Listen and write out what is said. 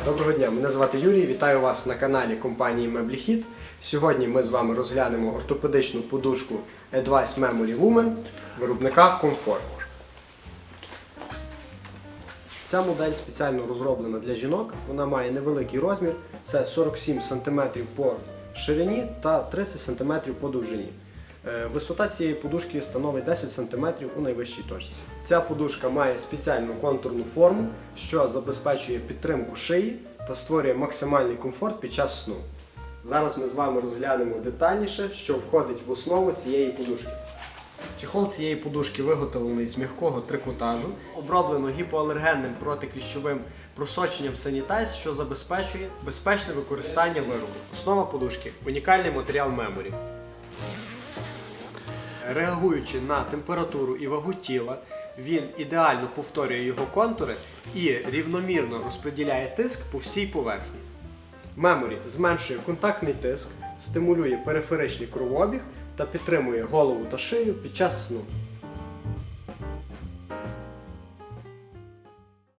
Доброго дня, мене звати Юрій. Вітаю вас на каналі компанії Мебліхід. Сьогодні ми з вами розглянемо ортопедичну подушку Advice Memory Woman виробника Comfort. Ця модель спеціально розроблена для жінок. Вона має невеликий розмір, це 47 см по ширині та 30 см по довжині. Е, Висота цієї подушки становить 10 см у найвищій точці. Ця подушка має спеціальну контурну форму, що забезпечує підтримку шиї та створює максимальний комфорт під час сну. Зараз ми з вами розглянемо детальніше, що входить в основу цієї подушки. Чехол цієї подушки виготовлений з м'якого трикотажу, оброблено гіпоалергенним протикліщовим просоченням Sanitize, що забезпечує безпечне використання виробу. Основа подушки унікальний матеріал Memory. Реагуючи на температуру і вагу тіла, він ідеально повторює його контури і рівномірно розподіляє тиск по всій поверхні. Меморі зменшує контактний тиск, стимулює периферичний кровообіг та підтримує голову та шию під час сну.